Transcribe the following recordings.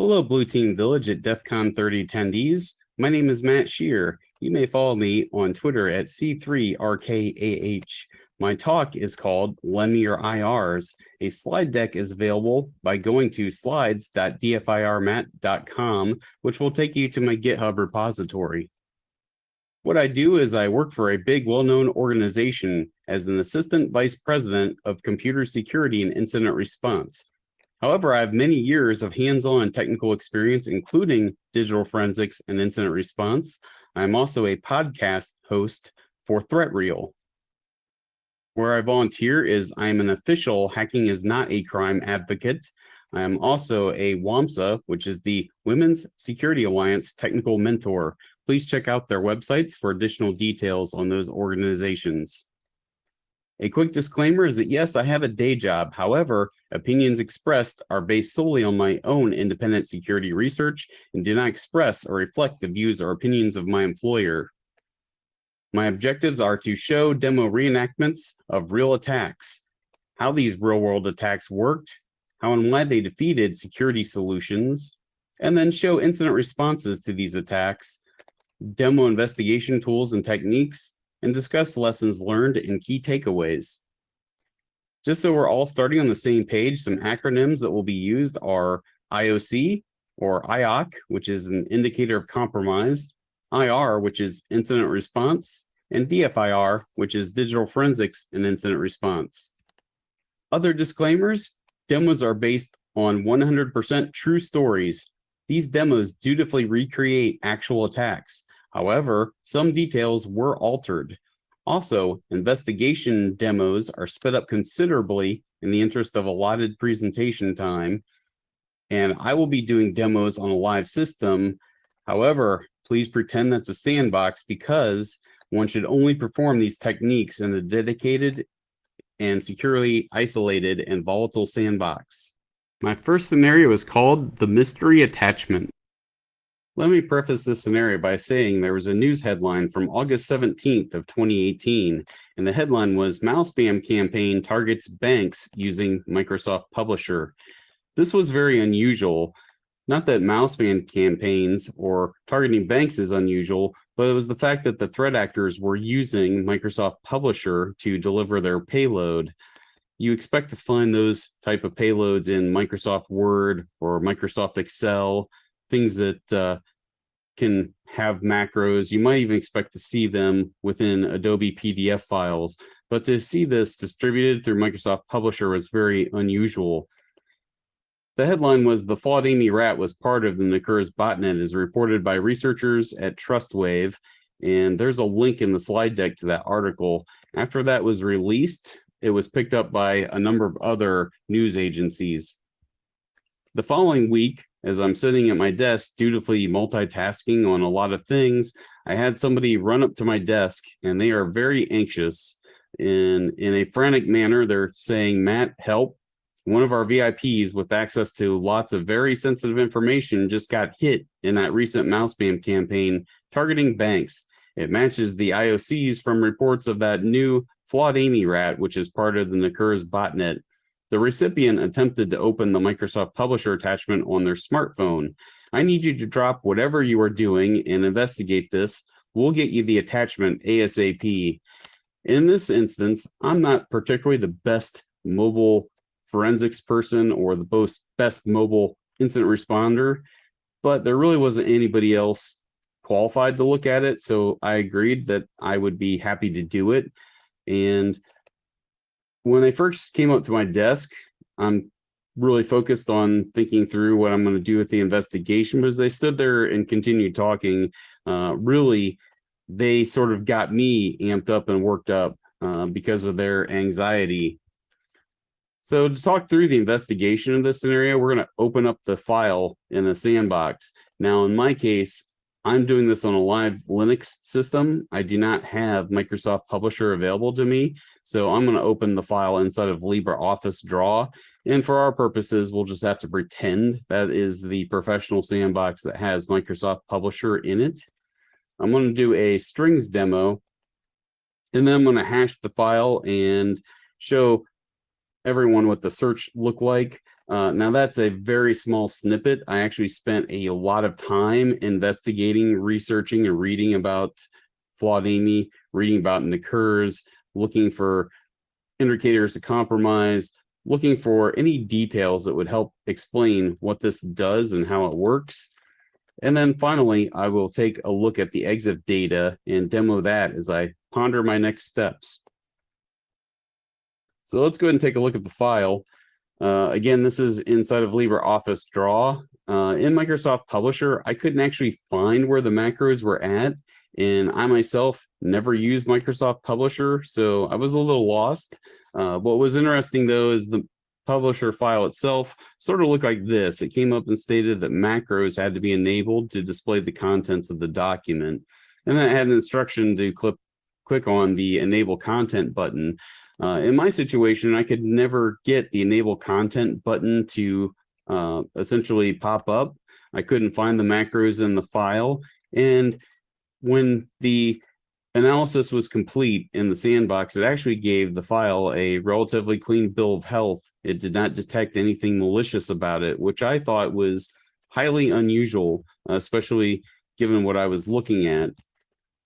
Hello, Blue Team Village at DEF CON 30 attendees. My name is Matt Scheurer. You may follow me on Twitter at C3RKAH. My talk is called Lend Me Your IRs. A slide deck is available by going to slides.dfirmat.com, which will take you to my GitHub repository. What I do is I work for a big, well-known organization as an assistant vice president of computer security and incident response. However, I have many years of hands-on and technical experience, including digital forensics and incident response. I'm also a podcast host for ThreatReel. Where I volunteer is I'm an official Hacking is Not a Crime advocate. I'm also a WOMSA, which is the Women's Security Alliance technical mentor. Please check out their websites for additional details on those organizations. A quick disclaimer is that yes, I have a day job. However, opinions expressed are based solely on my own independent security research and do not express or reflect the views or opinions of my employer. My objectives are to show demo reenactments of real attacks, how these real world attacks worked, how and why they defeated security solutions, and then show incident responses to these attacks, demo investigation tools and techniques, and discuss lessons learned and key takeaways. Just so we're all starting on the same page, some acronyms that will be used are IOC or IOC, which is an indicator of compromise, IR, which is incident response, and DFIR, which is digital forensics and incident response. Other disclaimers, demos are based on 100% true stories. These demos dutifully recreate actual attacks. However, some details were altered. Also, investigation demos are sped up considerably in the interest of allotted presentation time. And I will be doing demos on a live system. However, please pretend that's a sandbox because one should only perform these techniques in a dedicated and securely isolated and volatile sandbox. My first scenario is called the mystery attachment. Let me preface this scenario by saying there was a news headline from August 17th of 2018, and the headline was Mouse Spam Campaign Targets Banks Using Microsoft Publisher. This was very unusual. Not that mouse spam campaigns or targeting banks is unusual, but it was the fact that the threat actors were using Microsoft Publisher to deliver their payload. You expect to find those type of payloads in Microsoft Word or Microsoft Excel, things that uh, can have macros. You might even expect to see them within Adobe PDF files, but to see this distributed through Microsoft Publisher was very unusual. The headline was the FlawedAmmyy RAT was part of the Necurs botnet as reported by researchers at TrustWave. And there's a link in the slide deck to that article. After that was released, it was picked up by a number of other news agencies. The following week, as I'm sitting at my desk, dutifully multitasking on a lot of things, I had somebody run up to my desk and they are very anxious. In, in a frantic manner, they're saying, Matt, help. One of our VIPs with access to lots of very sensitive information just got hit in that recent mouse spam campaign targeting banks. It matches the IOCs from reports of that new FlawedAmmyy RAT, which is part of the Necurs botnet the recipient attempted to open the Microsoft Publisher attachment on their smartphone. I need you to drop whatever you are doing and investigate this. We'll get you the attachment ASAP. In this instance, I'm not particularly the best mobile forensics person or the most best mobile incident responder, but there really wasn't anybody else qualified to look at it. So I agreed that I would be happy to do it. And when they first came up to my desk, I'm really focused on thinking through what I'm going to do with the investigation. But as they stood there and continued talking, uh, really, they sort of got me amped up and worked up uh, because of their anxiety. So to talk through the investigation of this scenario, we're going to open up the file in the sandbox. Now, in my case, I'm doing this on a live Linux system. I do not have Microsoft Publisher available to me. So I'm going to open the file inside of LibreOffice Draw. And for our purposes, we'll just have to pretend that is the professional sandbox that has Microsoft Publisher in it. I'm going to do a strings demo. And then I'm going to hash the file and show everyone what the search looked like. Uh, now that's a very small snippet. I actually spent a lot of time investigating, researching, and reading about flawed reading about Necurs, looking for indicators of compromise, looking for any details that would help explain what this does and how it works. And then finally, I will take a look at the EXIF data and demo that as I ponder my next steps. So let's go ahead and take a look at the file. Uh, again, this is inside of LibreOffice Draw. Uh, in Microsoft Publisher, I couldn't actually find where the macros were at. And I myself never used Microsoft Publisher, so I was a little lost. Uh, what was interesting though is the publisher file itself sort of looked like this. It came up and stated that macros had to be enabled to display the contents of the document. And then it had an instruction to click, click on the enable content button. Uh, in my situation, I could never get the enable content button to uh, essentially pop up. I couldn't find the macros in the file. And when the analysis was complete in the sandbox, it actually gave the file a relatively clean bill of health. It did not detect anything malicious about it, which I thought was highly unusual, especially given what I was looking at.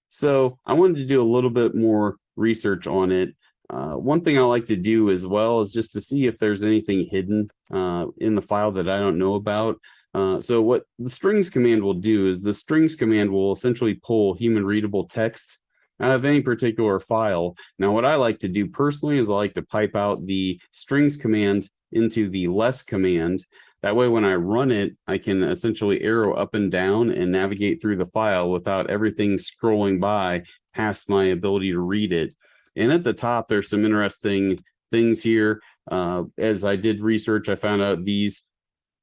So I wanted to do a little bit more research on it. Uh, one thing I like to do as well is just to see if there's anything hidden uh, in the file that I don't know about. Uh, so what the strings command will do is the strings command will essentially pull human readable text out of any particular file. Now, what I like to do personally is I like to pipe out the strings command into the less command. That way, when I run it, I can essentially arrow up and down and navigate through the file without everything scrolling by past my ability to read it. And at the top, there's some interesting things here. Uh, as I did research, I found out these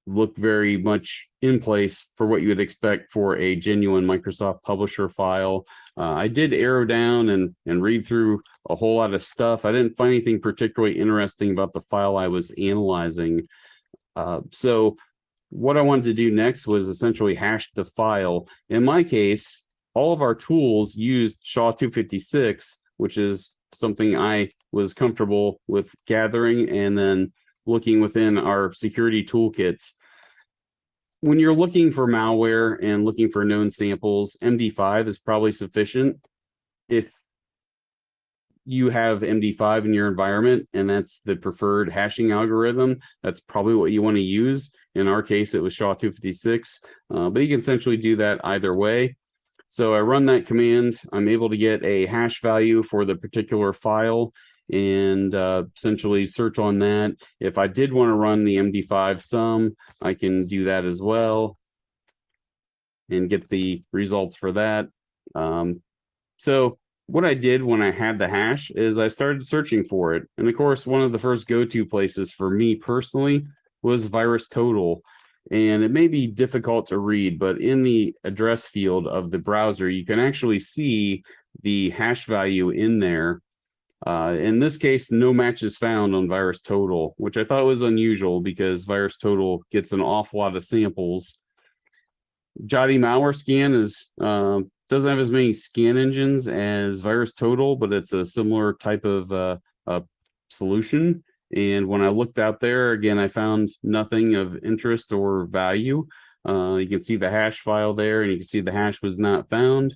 look very much in place for what you would expect for a genuine Microsoft Publisher file. Uh, I did arrow down and, and read through a whole lot of stuff. I didn't find anything particularly interesting about the file I was analyzing. Uh, so what I wanted to do next was essentially hash the file. In my case, all of our tools used SHA-256, which is something I was comfortable with gathering and then looking within our security toolkits. When you're looking for malware and looking for known samples, MD5 is probably sufficient. If you have MD5 in your environment and that's the preferred hashing algorithm, that's probably what you want to use. In our case, it was SHA-256, uh, but you can essentially do that either way. So I run that command. I'm able to get a hash value for the particular file and uh, essentially search on that. If I did want to run the MD5 sum, I can do that as well and get the results for that. Um, so what I did when I had the hash is I started searching for it. And of course, one of the first go-to places for me personally was VirusTotal. And it may be difficult to read, but in the address field of the browser, you can actually see the hash value in there uh, in this case, no match is found on VirusTotal, which I thought was unusual because VirusTotal gets an awful lot of samples. Jotti malware scan is uh, doesn't have as many scan engines as VirusTotal, but it's a similar type of uh, solution. And when I looked out there, again, I found nothing of interest or value. Uh, you can see the hash file there, and you can see the hash was not found.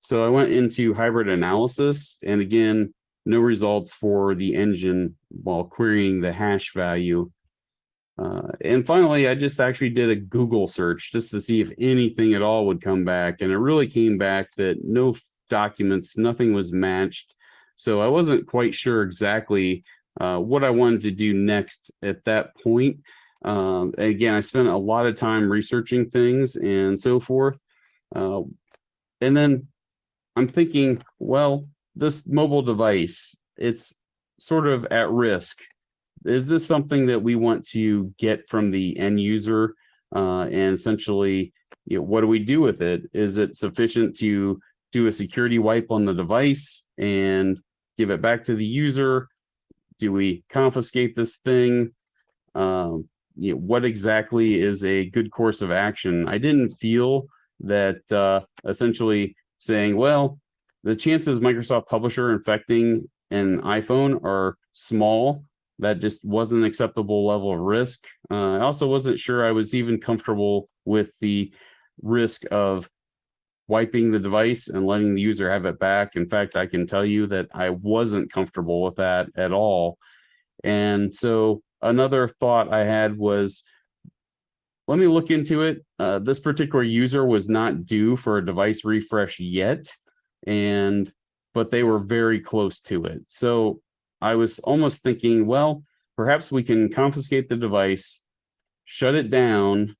So I went into hybrid analysis, and again, no results for the engine while querying the hash value. Uh, and finally, I just actually did a Google search just to see if anything at all would come back. And it really came back that no documents, nothing was matched. So I wasn't quite sure exactly uh, what I wanted to do next at that point. Um, again, I spent a lot of time researching things and so forth. Uh, and then I'm thinking, well, this mobile device, it's sort of at risk. Is this something that we want to get from the end user uh, and essentially, you know, what do we do with it? Is it sufficient to do a security wipe on the device and give it back to the user? Do we confiscate this thing? Um, you know, what exactly is a good course of action? I didn't feel that uh, essentially saying, well, the chances Microsoft Publisher infecting an iPhone are small, that just wasn't an acceptable level of risk. Uh, I also wasn't sure I was even comfortable with the risk of wiping the device and letting the user have it back. In fact, I can tell you that I wasn't comfortable with that at all. And so another thought I had was, let me look into it. Uh, this particular user was not due for a device refresh yet, and but they were very close to it. So I was almost thinking, well, perhaps we can confiscate the device, shut it down,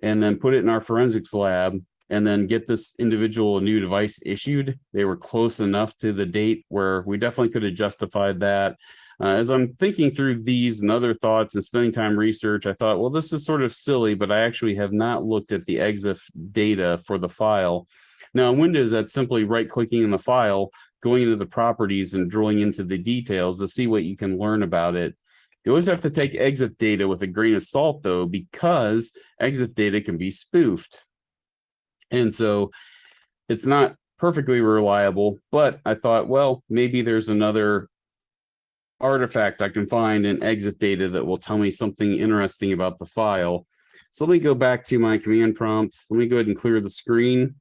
and then put it in our forensics lab and then get this individual new device issued. They were close enough to the date where we definitely could have justified that. Uh, as I'm thinking through these and other thoughts and spending time research, I thought, well, this is sort of silly, but I actually have not looked at the EXIF data for the file. Now in Windows, that's simply right clicking in the file, going into the properties and drilling into the details to see what you can learn about it. You always have to take EXIF data with a grain of salt though, because EXIF data can be spoofed. And so it's not perfectly reliable, but I thought, well, maybe there's another artifact I can find in EXIF data that will tell me something interesting about the file. So let me go back to my command prompt. Let me go ahead and clear the screen.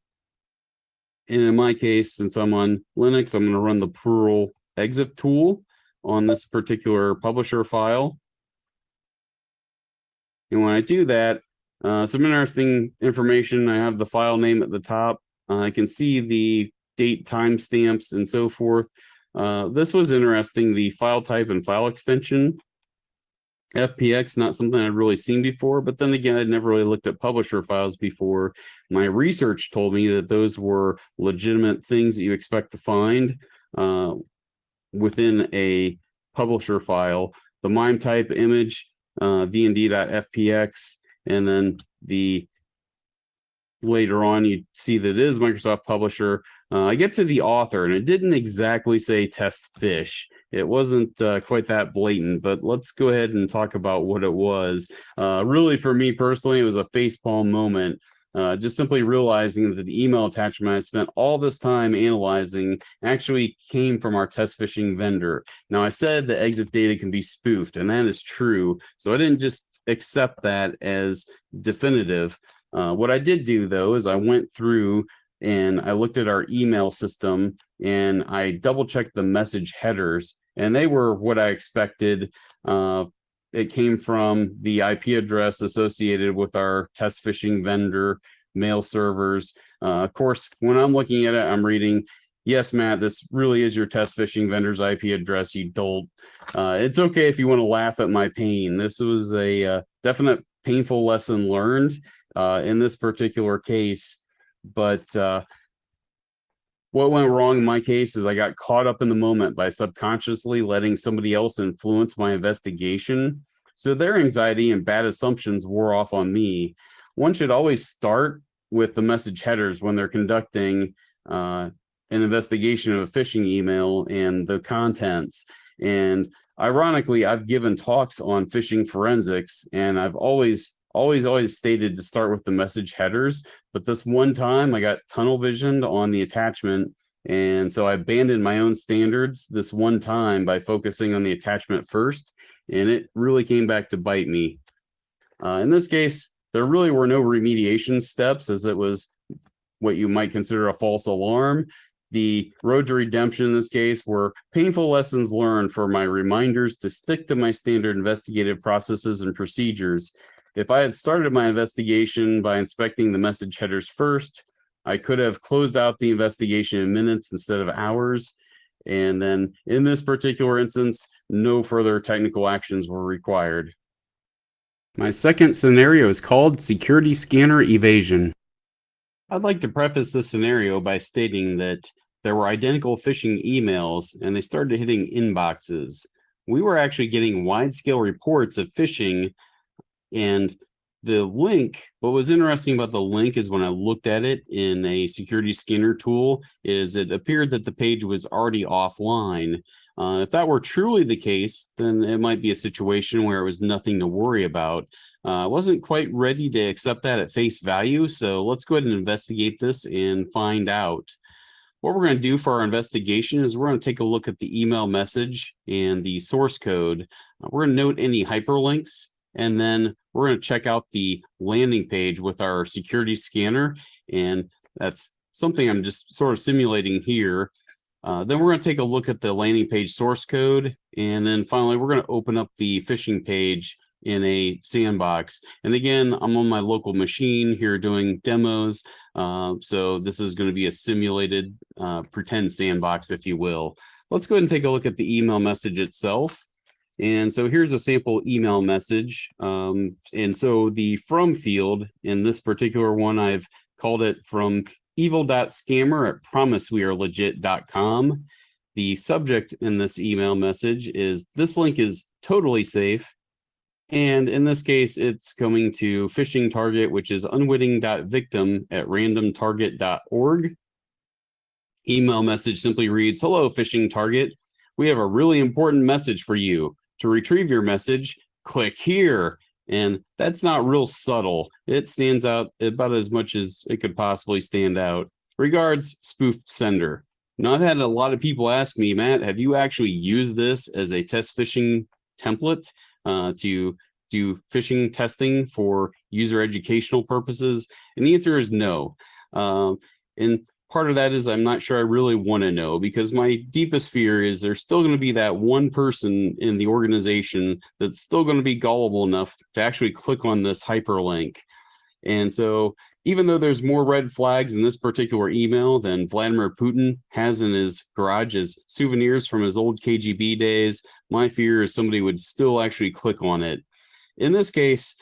And in my case, since I'm on Linux, I'm going to run the Perl EXIF tool on this particular publisher file. And when I do that, uh, some interesting information. I have the file name at the top. Uh, I can see the date timestamps and so forth. Uh, this was interesting, the file type and file extension. FPX, not something I'd really seen before, but then again, I'd never really looked at publisher files before. My research told me that those were legitimate things that you expect to find uh, within a publisher file. The MIME type image, uh, vnd.fpx, and then the later on you see that it is Microsoft Publisher. Uh, I get to the author and it didn't exactly say test fish. It wasn't uh, quite that blatant, but let's go ahead and talk about what it was. Uh, really, for me personally, it was a facepalm moment. Uh, just simply realizing that the email attachment I spent all this time analyzing actually came from our test phishing vendor. Now, I said the EXIF data can be spoofed, and that is true. So I didn't just accept that as definitive. Uh, what I did do though is I went through and I looked at our email system and I double checked the message headers and they were what I expected. Uh, it came from the IP address associated with our test phishing vendor mail servers. Uh, of course, when I'm looking at it, I'm reading yes, Matt, this really is your test phishing vendor's IP address, you dolt. Uh, it's okay if you want to laugh at my pain. This was a uh, definite painful lesson learned uh, in this particular case. But uh, what went wrong in my case is I got caught up in the moment by subconsciously letting somebody else influence my investigation. So their anxiety and bad assumptions wore off on me. One should always start with the message headers when they're conducting uh, an investigation of a phishing email and the contents. And ironically, I've given talks on phishing forensics and I've always, always, always stated to start with the message headers. But this one time I got tunnel visioned on the attachment. And so I abandoned my own standards this one time by focusing on the attachment first. And it really came back to bite me. Uh, in this case, there really were no remediation steps as it was what you might consider a false alarm the road to redemption in this case were painful lessons learned for my reminders to stick to my standard investigative processes and procedures. If I had started my investigation by inspecting the message headers first, I could have closed out the investigation in minutes instead of hours. And then in this particular instance, no further technical actions were required. My second scenario is called security scanner evasion. I'd like to preface this scenario by stating that there were identical phishing emails and they started hitting inboxes. We were actually getting wide scale reports of phishing and the link, what was interesting about the link is when I looked at it in a security scanner tool is it appeared that the page was already offline. Uh, if that were truly the case, then it might be a situation where it was nothing to worry about. I uh, wasn't quite ready to accept that at face value, so let's go ahead and investigate this and find out. What we're going to do for our investigation is we're going to take a look at the email message and the source code. Uh, we're going to note any hyperlinks, and then we're going to check out the landing page with our security scanner. And that's something I'm just sort of simulating here. Uh, then we're going to take a look at the landing page source code. And then finally, we're going to open up the phishing page in a sandbox. And again, I'm on my local machine here doing demos. Uh, so this is going to be a simulated uh, pretend sandbox, if you will. Let's go ahead and take a look at the email message itself. And so here's a sample email message. Um, and so the from field in this particular one, I've called it from evil.scammer at promisewearelegit.com. The subject in this email message is this link is totally safe. And in this case, it's going to phishing target, which is unwitting.victim at randomtarget.org. Email message simply reads, hello, phishing target. We have a really important message for you. To retrieve your message, click here. And that's not real subtle. It stands out about as much as it could possibly stand out. Regards, spoofed sender. Now, I've had a lot of people ask me, Matt, have you actually used this as a test phishing template uh, to do phishing testing for user educational purposes? And the answer is no. Uh, and part of that is I'm not sure I really want to know because my deepest fear is there's still going to be that one person in the organization that's still going to be gullible enough to actually click on this hyperlink. And so even though there's more red flags in this particular email than Vladimir Putin has in his garage as souvenirs from his old KGB days, my fear is somebody would still actually click on it. In this case,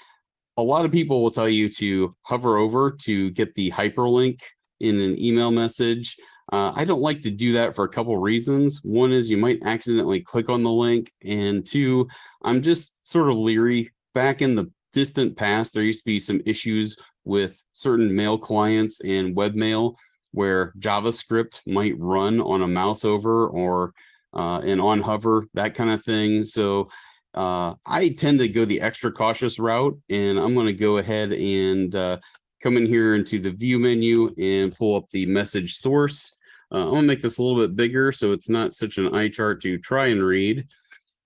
a lot of people will tell you to hover over to get the hyperlink in an email message. Uh, I don't like to do that for a couple reasons. One is you might accidentally click on the link. And two, I'm just sort of leery. Back in the distant past, there used to be some issues with certain mail clients and webmail where JavaScript might run on a mouse over or uh, an on hover, that kind of thing. So uh, I tend to go the extra cautious route and I'm going to go ahead and uh, come in here into the view menu and pull up the message source. Uh, I'm gonna make this a little bit bigger so it's not such an eye chart to try and read.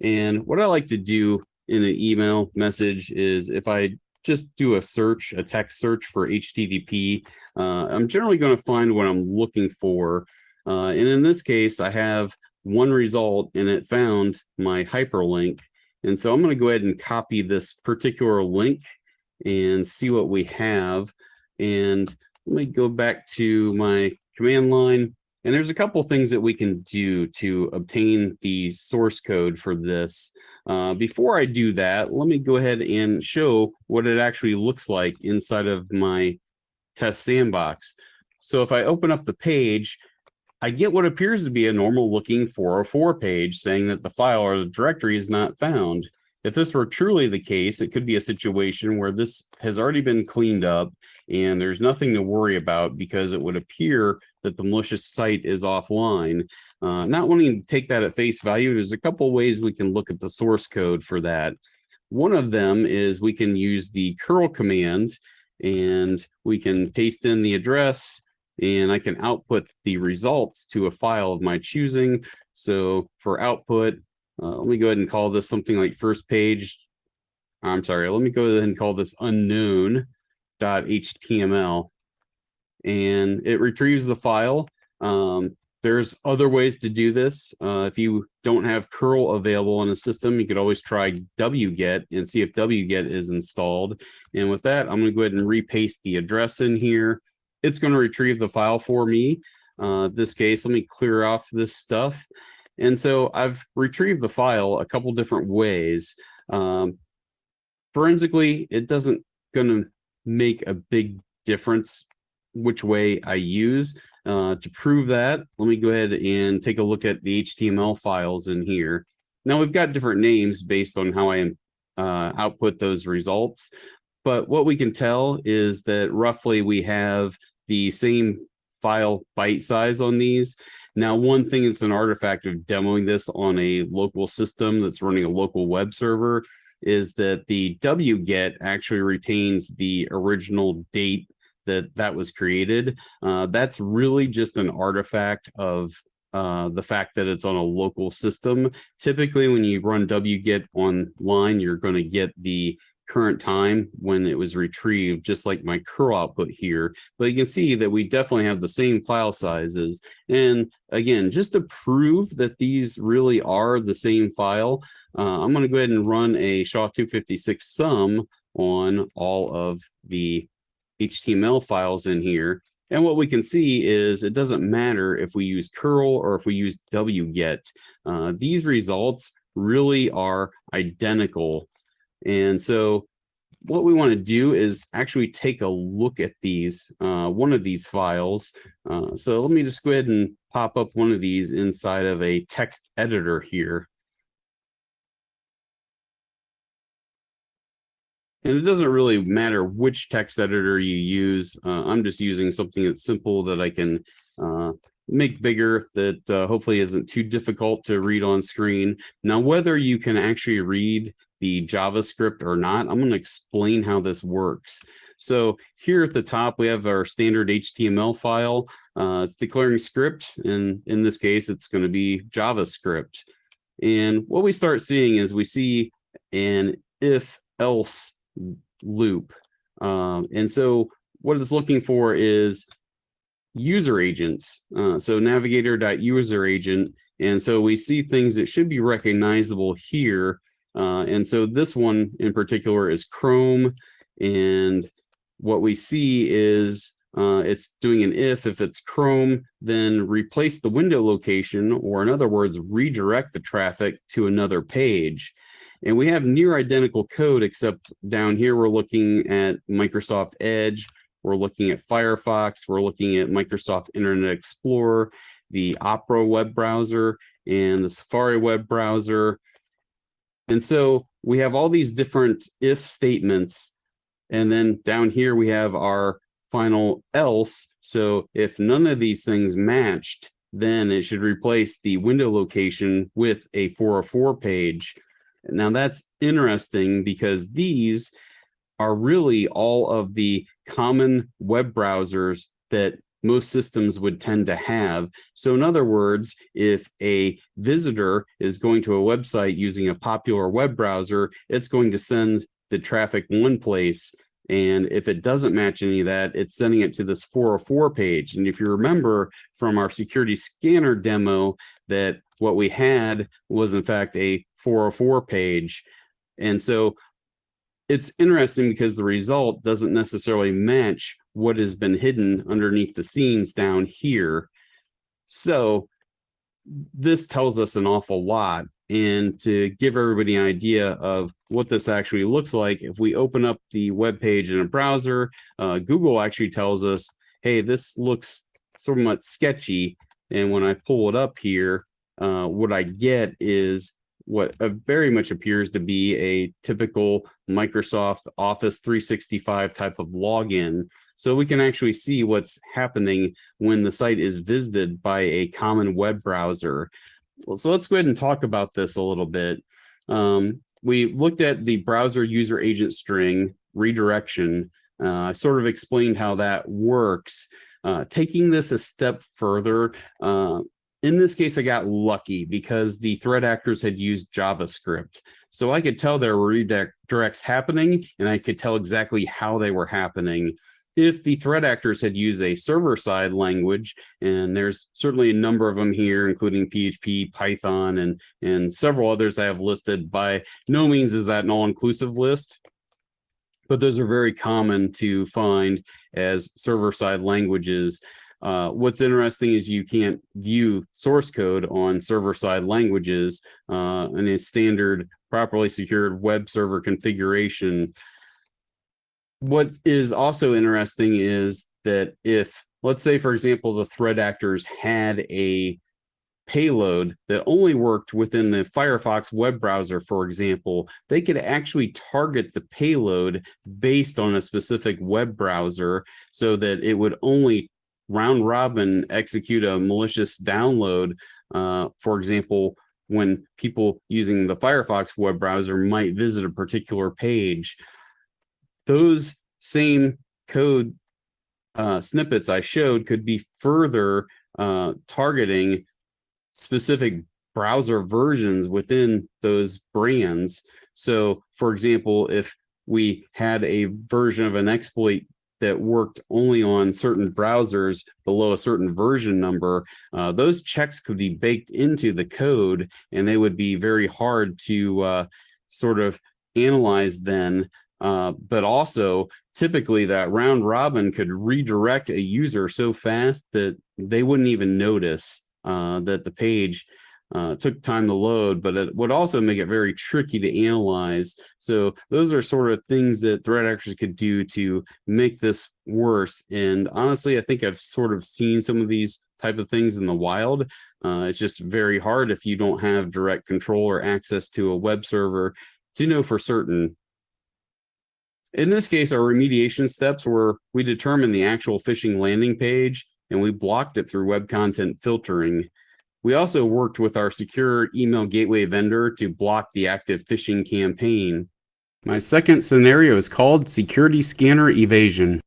And what I like to do in an email message is if I just do a search, a text search for HTTP, uh, I'm generally going to find what I'm looking for. Uh, and in this case, I have one result and it found my hyperlink. And so I'm going to go ahead and copy this particular link and see what we have. And let me go back to my command line. And there's a couple things that we can do to obtain the source code for this. Uh, before I do that, let me go ahead and show what it actually looks like inside of my test sandbox. So if I open up the page, I get what appears to be a normal looking 404 page saying that the file or the directory is not found. If this were truly the case, it could be a situation where this has already been cleaned up and there's nothing to worry about because it would appear that the malicious site is offline. Uh, not wanting to take that at face value, there's a couple ways we can look at the source code for that. One of them is we can use the curl command and we can paste in the address and I can output the results to a file of my choosing. So for output, uh, let me go ahead and call this something like first page. I'm sorry, let me go ahead and call this unknown.html. And it retrieves the file. Um, there's other ways to do this. Uh, if you don't have curl available in the system, you could always try wget and see if wget is installed. And with that, I'm going to go ahead and repaste the address in here. It's going to retrieve the file for me. Uh, this case, let me clear off this stuff. And so I've retrieved the file a couple different ways. Um, forensically, it doesn't going to make a big difference which way I use. Uh, to prove that, let me go ahead and take a look at the HTML files in here. Now we've got different names based on how I uh, output those results. But what we can tell is that roughly we have the same file byte size on these. Now, one thing that's an artifact of demoing this on a local system that's running a local web server is that the wget actually retains the original date that that was created. Uh, that's really just an artifact of uh, the fact that it's on a local system. Typically, when you run wget online, you're going to get the current time when it was retrieved, just like my curl output here. But you can see that we definitely have the same file sizes. And again, just to prove that these really are the same file, uh, I'm going to go ahead and run a SHA-256 sum on all of the HTML files in here. And what we can see is it doesn't matter if we use curl or if we use wget. Uh, these results really are identical and so what we want to do is actually take a look at these, uh, one of these files. Uh, so let me just go ahead and pop up one of these inside of a text editor here. And it doesn't really matter which text editor you use. Uh, I'm just using something that's simple that I can uh, make bigger that uh, hopefully isn't too difficult to read on screen. Now, whether you can actually read the JavaScript or not, I'm going to explain how this works. So here at the top, we have our standard HTML file. Uh, it's declaring script, and in this case, it's going to be JavaScript. And what we start seeing is we see an if-else loop. Um, and so what it's looking for is user agents. Uh, so navigator.user agent. And so we see things that should be recognizable here. Uh, and so this one in particular is Chrome. And what we see is uh, it's doing an if, if it's Chrome, then replace the window location, or in other words, redirect the traffic to another page. And we have near identical code, except down here, we're looking at Microsoft Edge. We're looking at Firefox. We're looking at Microsoft Internet Explorer, the Opera web browser, and the Safari web browser. And so we have all these different if statements. And then down here, we have our final else. So if none of these things matched, then it should replace the window location with a 404 page. Now that's interesting because these are really all of the common web browsers that most systems would tend to have. So in other words, if a visitor is going to a website using a popular web browser, it's going to send the traffic one place. And if it doesn't match any of that, it's sending it to this 404 page. And if you remember from our security scanner demo that what we had was in fact a 404 page. And so it's interesting because the result doesn't necessarily match what has been hidden underneath the scenes down here. So this tells us an awful lot. And to give everybody an idea of what this actually looks like, if we open up the web page in a browser, uh, Google actually tells us, hey, this looks somewhat sketchy. And when I pull it up here, uh, what I get is what uh, very much appears to be a typical Microsoft Office 365 type of login. So we can actually see what's happening when the site is visited by a common web browser. Well, so let's go ahead and talk about this a little bit. Um, we looked at the browser user agent string redirection. Uh, I sort of explained how that works. Uh, taking this a step further, uh, in this case, I got lucky because the threat actors had used JavaScript. So I could tell there were redirects happening and I could tell exactly how they were happening. If the threat actors had used a server-side language, and there's certainly a number of them here, including PHP, Python, and, and several others I have listed, by no means is that an all-inclusive list, but those are very common to find as server-side languages. Uh, what's interesting is you can't view source code on server-side languages uh, in a standard properly secured web server configuration. What is also interesting is that if, let's say, for example, the threat actors had a payload that only worked within the Firefox web browser, for example, they could actually target the payload based on a specific web browser so that it would only round robin execute a malicious download. Uh, for example, when people using the Firefox web browser might visit a particular page, those same code uh, snippets I showed could be further uh, targeting specific browser versions within those brands. So for example, if we had a version of an exploit that worked only on certain browsers below a certain version number, uh, those checks could be baked into the code and they would be very hard to uh, sort of analyze then. Uh, but also typically that round robin could redirect a user so fast that they wouldn't even notice uh, that the page uh, took time to load, but it would also make it very tricky to analyze. So those are sort of things that threat actors could do to make this worse. And honestly, I think I've sort of seen some of these type of things in the wild. Uh, it's just very hard if you don't have direct control or access to a web server to know for certain. In this case, our remediation steps were we determined the actual phishing landing page and we blocked it through web content filtering. We also worked with our secure email gateway vendor to block the active phishing campaign. My second scenario is called security scanner evasion.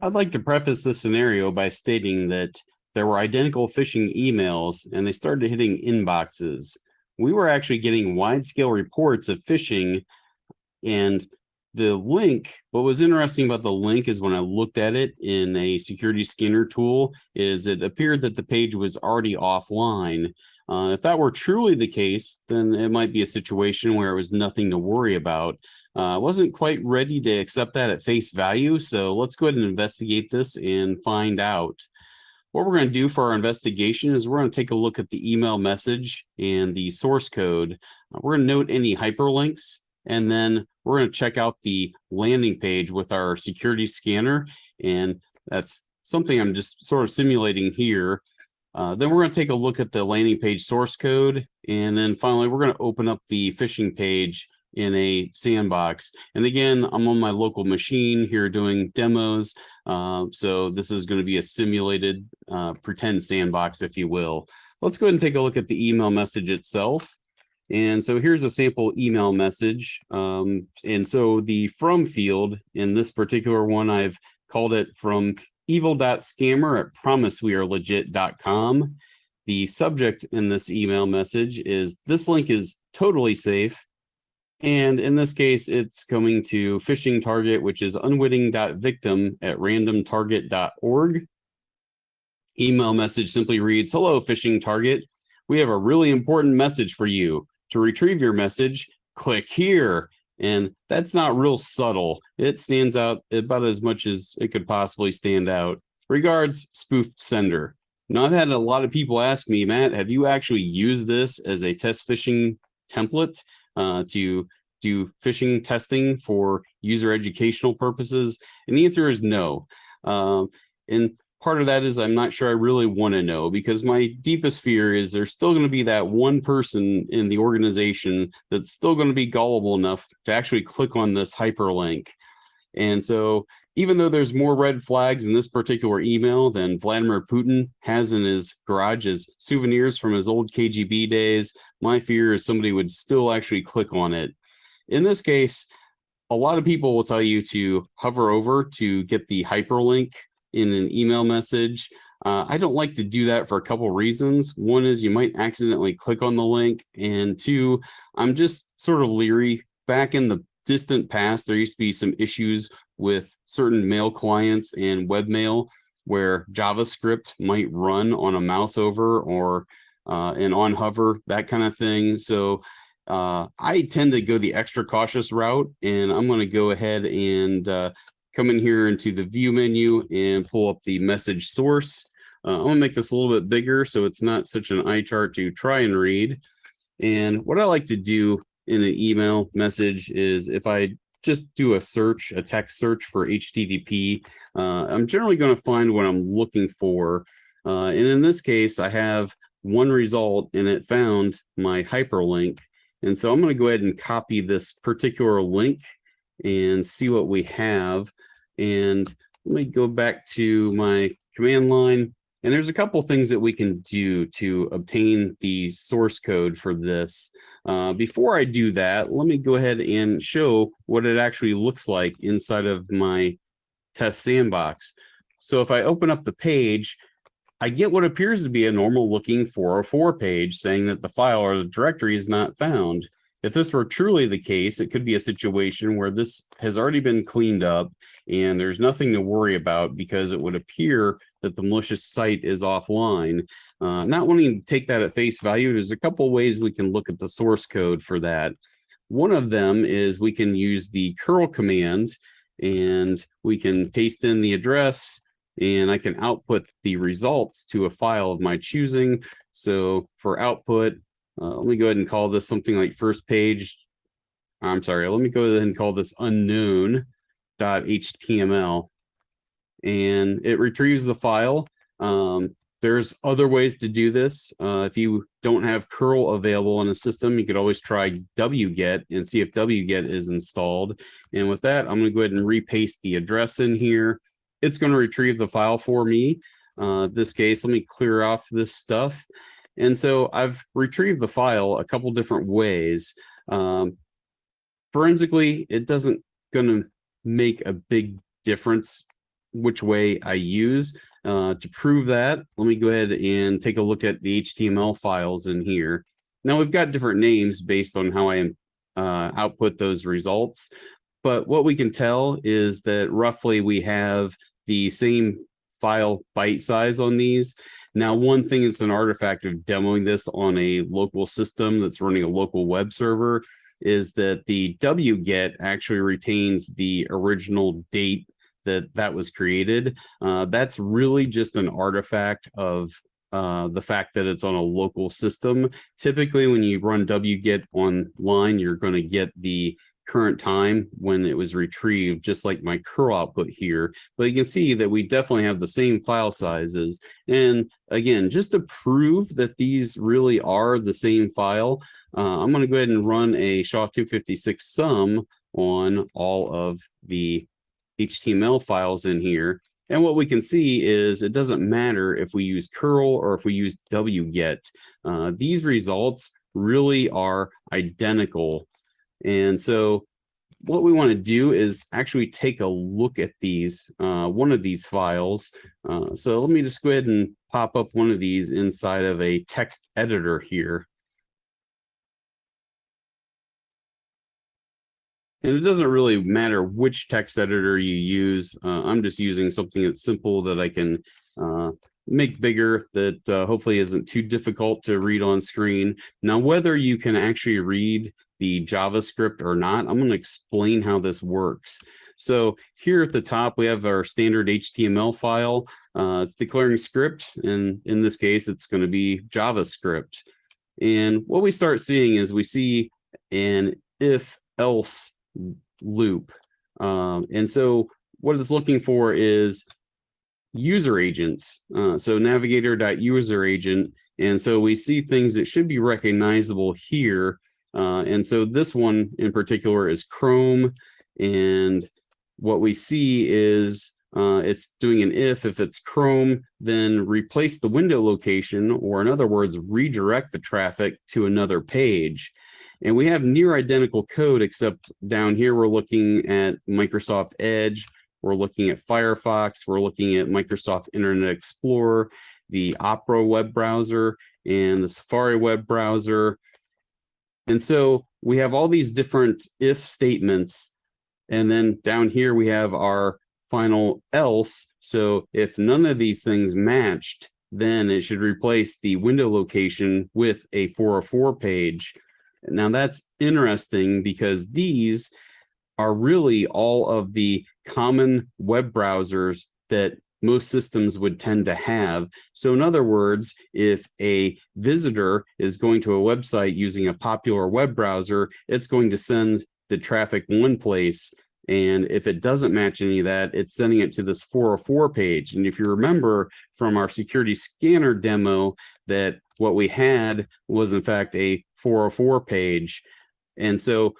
I'd like to preface this scenario by stating that there were identical phishing emails and they started hitting inboxes. We were actually getting wide scale reports of phishing and the link, what was interesting about the link is when I looked at it in a security scanner tool, is it appeared that the page was already offline. Uh, if that were truly the case, then it might be a situation where it was nothing to worry about. I uh, wasn't quite ready to accept that at face value, so let's go ahead and investigate this and find out. What we're going to do for our investigation is we're going to take a look at the email message and the source code. Uh, we're going to note any hyperlinks and then we're going to check out the landing page with our security scanner. And that's something I'm just sort of simulating here. Uh, then we're going to take a look at the landing page source code. And then finally, we're going to open up the phishing page in a sandbox. And again, I'm on my local machine here doing demos. Uh, so this is going to be a simulated uh, pretend sandbox, if you will. Let's go ahead and take a look at the email message itself. And so here's a sample email message. Um, and so the from field in this particular one, I've called it from evil.scammer at promisewearelegit.com. The subject in this email message is this link is totally safe. And in this case, it's coming to phishing target, which is unwitting.victim at randomtarget.org. Email message simply reads, hello, phishing target. We have a really important message for you. To retrieve your message, click here. And that's not real subtle. It stands out about as much as it could possibly stand out. Regards, spoofed sender. Now, I've had a lot of people ask me, Matt, have you actually used this as a test phishing template uh, to do phishing testing for user educational purposes? And the answer is no. Uh, and part of that is I'm not sure I really want to know because my deepest fear is there's still going to be that one person in the organization that's still going to be gullible enough to actually click on this hyperlink. And so even though there's more red flags in this particular email than Vladimir Putin has in his garage as souvenirs from his old KGB days, my fear is somebody would still actually click on it. In this case, a lot of people will tell you to hover over to get the hyperlink in an email message. Uh, I don't like to do that for a couple reasons. One is you might accidentally click on the link. And two, I'm just sort of leery. Back in the distant past, there used to be some issues with certain mail clients and webmail where JavaScript might run on a mouse over or uh, an on hover, that kind of thing. So uh, I tend to go the extra cautious route and I'm going to go ahead and uh, come in here into the view menu and pull up the message source. Uh, I'm gonna make this a little bit bigger so it's not such an eye chart to try and read. And what I like to do in an email message is if I just do a search, a text search for HTTP, uh, I'm generally going to find what I'm looking for. Uh, and in this case, I have one result and it found my hyperlink. And so I'm to go ahead and copy this particular link and see what we have. And let me go back to my command line. And there's a couple things that we can do to obtain the source code for this. Uh, before I do that, let me go ahead and show what it actually looks like inside of my test sandbox. So if I open up the page, I get what appears to be a normal looking 404 page saying that the file or the directory is not found. If this were truly the case, it could be a situation where this has already been cleaned up and there's nothing to worry about because it would appear that the malicious site is offline. Uh, not wanting to take that at face value, there's a couple ways we can look at the source code for that. One of them is we can use the curl command and we can paste in the address and I can output the results to a file of my choosing. So for output, uh, let me go ahead and call this something like first page. I'm sorry, let me go ahead and call this unknown.html. And it retrieves the file. Um, there's other ways to do this. Uh, if you don't have curl available in a system, you could always try wget and see if wget is installed. And with that, I'm going to go ahead and repaste the address in here. It's going to retrieve the file for me. Uh, this case, let me clear off this stuff. And so I've retrieved the file a couple different ways. Um, forensically, it doesn't going to make a big difference which way I use. Uh, to prove that, let me go ahead and take a look at the HTML files in here. Now we've got different names based on how I uh, output those results, but what we can tell is that roughly we have the same file byte size on these. Now, one thing that's an artifact of demoing this on a local system that's running a local web server is that the wget actually retains the original date that that was created. Uh, that's really just an artifact of uh, the fact that it's on a local system. Typically, when you run wget online, you're going to get the current time when it was retrieved, just like my curl output here. But you can see that we definitely have the same file sizes. And again, just to prove that these really are the same file, uh, I'm going to go ahead and run a SHA-256 sum on all of the HTML files in here. And what we can see is it doesn't matter if we use curl or if we use wget. Uh, these results really are identical. And so what we want to do is actually take a look at these, uh, one of these files. Uh, so let me just go ahead and pop up one of these inside of a text editor here. And it doesn't really matter which text editor you use. Uh, I'm just using something that's simple that I can uh, make bigger that uh, hopefully isn't too difficult to read on screen. Now, whether you can actually read the JavaScript or not, I'm going to explain how this works. So here at the top, we have our standard HTML file. Uh, it's declaring script, and in this case, it's going to be JavaScript. And what we start seeing is we see an if else loop. Um, and so what it's looking for is user agents. Uh, so navigator.user agent. And so we see things that should be recognizable here. Uh, and so this one in particular is Chrome. And what we see is uh, it's doing an if, if it's Chrome, then replace the window location, or in other words, redirect the traffic to another page. And we have near identical code, except down here, we're looking at Microsoft Edge, we're looking at Firefox, we're looking at Microsoft Internet Explorer, the Opera web browser, and the Safari web browser. And so we have all these different if statements. And then down here, we have our final else. So if none of these things matched, then it should replace the window location with a 404 page. Now that's interesting because these are really all of the common web browsers that most systems would tend to have. So in other words, if a visitor is going to a website using a popular web browser, it's going to send the traffic one place. And if it doesn't match any of that, it's sending it to this 404 page. And if you remember from our security scanner demo that what we had was in fact a 404 page. And so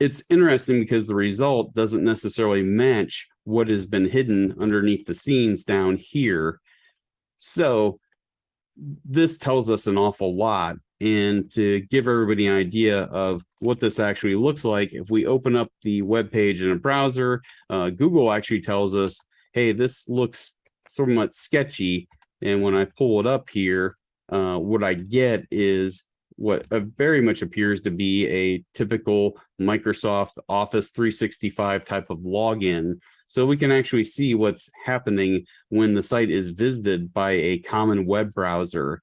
it's interesting because the result doesn't necessarily match what has been hidden underneath the scenes down here. So this tells us an awful lot. And to give everybody an idea of what this actually looks like, if we open up the web page in a browser, uh, Google actually tells us, hey, this looks somewhat sketchy. And when I pull it up here, uh, what I get is what uh, very much appears to be a typical Microsoft Office 365 type of login. So we can actually see what's happening when the site is visited by a common web browser.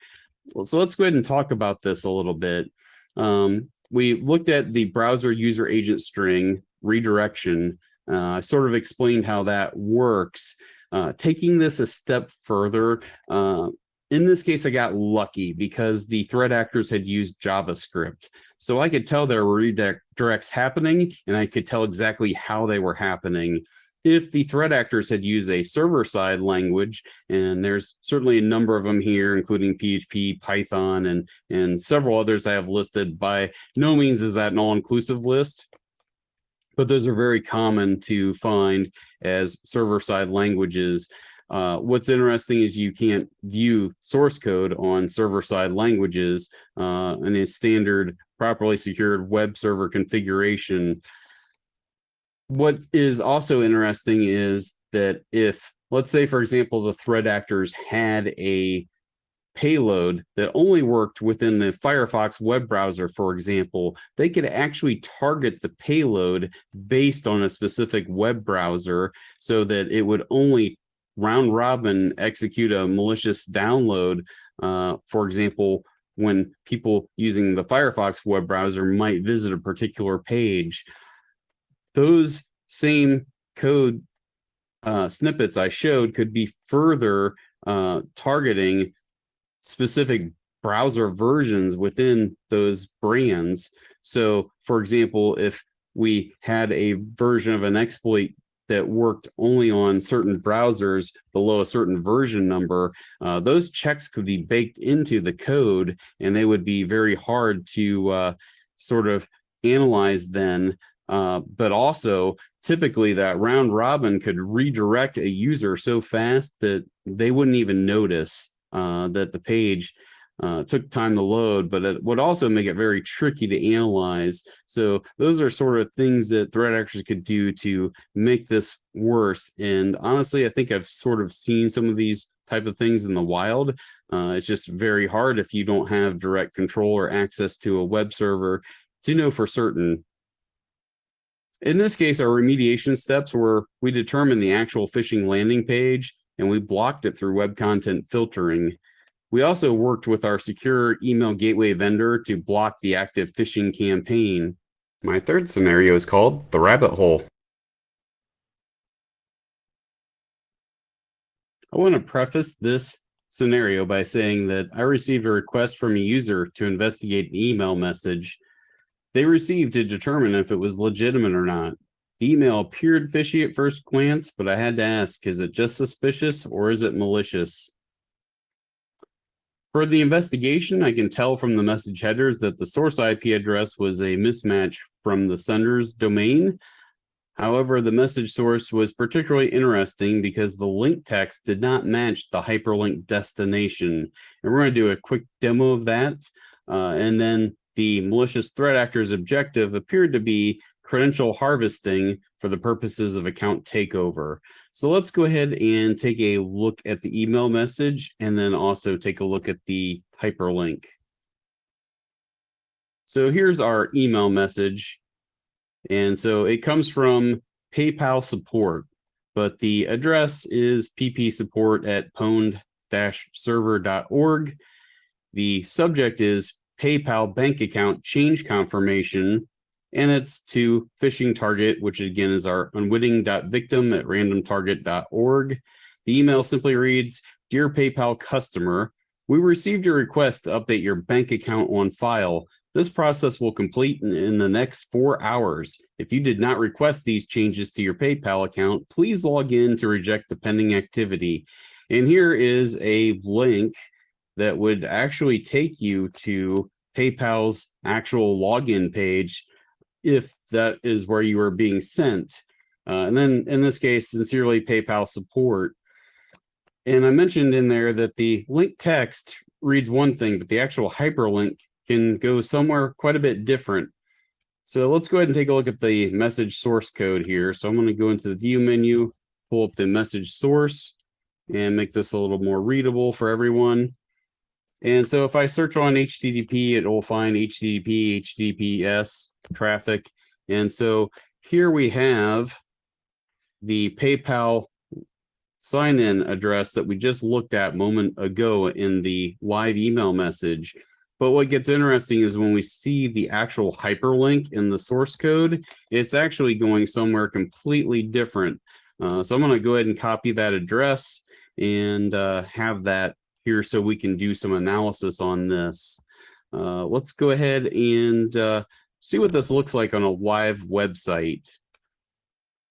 So let's go ahead and talk about this a little bit. Um, we looked at the browser user agent string redirection. Uh, I sort of explained how that works. Uh, taking this a step further, uh, in this case, I got lucky because the threat actors had used JavaScript. So I could tell there were redirects happening and I could tell exactly how they were happening. If the threat actors had used a server-side language, and there's certainly a number of them here, including PHP, Python, and, and several others I have listed, by no means is that an all-inclusive list, but those are very common to find as server-side languages. Uh, what's interesting is you can't view source code on server-side languages uh, in a standard properly secured web server configuration. What is also interesting is that if, let's say, for example, the threat actors had a payload that only worked within the Firefox web browser, for example, they could actually target the payload based on a specific web browser so that it would only round robin execute a malicious download. Uh, for example, when people using the Firefox web browser might visit a particular page, those same code uh, snippets I showed could be further uh, targeting specific browser versions within those brands. So for example, if we had a version of an exploit that worked only on certain browsers below a certain version number, uh, those checks could be baked into the code and they would be very hard to uh, sort of analyze then. Uh, but also typically that round robin could redirect a user so fast that they wouldn't even notice uh, that the page uh, took time to load, but it would also make it very tricky to analyze. So those are sort of things that threat actors could do to make this worse. And honestly, I think I've sort of seen some of these type of things in the wild. Uh, it's just very hard if you don't have direct control or access to a web server to know for certain. In this case, our remediation steps were we determined the actual phishing landing page and we blocked it through web content filtering. We also worked with our secure email gateway vendor to block the active phishing campaign. My third scenario is called the rabbit hole. I want to preface this scenario by saying that I received a request from a user to investigate an email message they received to determine if it was legitimate or not. The email appeared fishy at first glance, but I had to ask, is it just suspicious or is it malicious? For the investigation, I can tell from the message headers that the source IP address was a mismatch from the sender's domain. However, the message source was particularly interesting because the link text did not match the hyperlink destination. And we're going to do a quick demo of that. Uh, and then the malicious threat actor's objective appeared to be credential harvesting for the purposes of account takeover. So let's go ahead and take a look at the email message and then also take a look at the hyperlink. So here's our email message. And so it comes from PayPal support, but the address is ppsupport at pwned-server.org. The subject is PayPal bank account change confirmation and it's to phishing target, which again is our unwitting.victim at randomtarget.org. The email simply reads, Dear PayPal customer, we received your request to update your bank account on file. This process will complete in, in the next four hours. If you did not request these changes to your PayPal account, please log in to reject the pending activity. And here is a link that would actually take you to PayPal's actual login page if that is where you are being sent. Uh, and then in this case, sincerely PayPal support. And I mentioned in there that the link text reads one thing, but the actual hyperlink can go somewhere quite a bit different. So let's go ahead and take a look at the message source code here. So I'm going to go into the view menu, pull up the message source and make this a little more readable for everyone. And so if I search on HTTP, it will find HTTP, HTTPS traffic. And so here we have the PayPal sign-in address that we just looked at moment ago in the live email message. But what gets interesting is when we see the actual hyperlink in the source code, it's actually going somewhere completely different. Uh, so I'm going to go ahead and copy that address and uh, have that here so we can do some analysis on this. Uh, let's go ahead and uh, see what this looks like on a live website.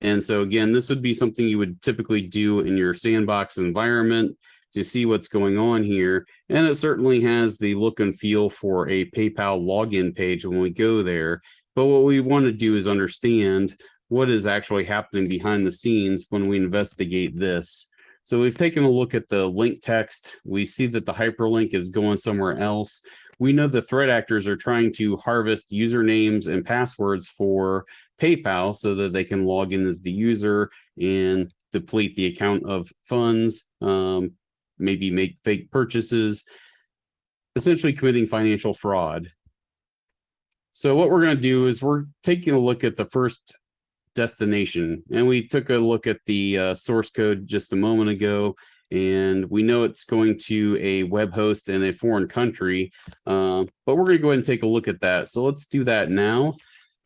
And so again, this would be something you would typically do in your sandbox environment to see what's going on here. And it certainly has the look and feel for a PayPal login page when we go there. But what we want to do is understand what is actually happening behind the scenes when we investigate this. So we've taken a look at the link text. We see that the hyperlink is going somewhere else. We know the threat actors are trying to harvest usernames and passwords for PayPal so that they can log in as the user and deplete the account of funds, um, maybe make fake purchases, essentially committing financial fraud. So what we're going to do is we're taking a look at the first destination. And we took a look at the uh, source code just a moment ago and we know it's going to a web host in a foreign country uh, but we're going to go ahead and take a look at that. So let's do that now.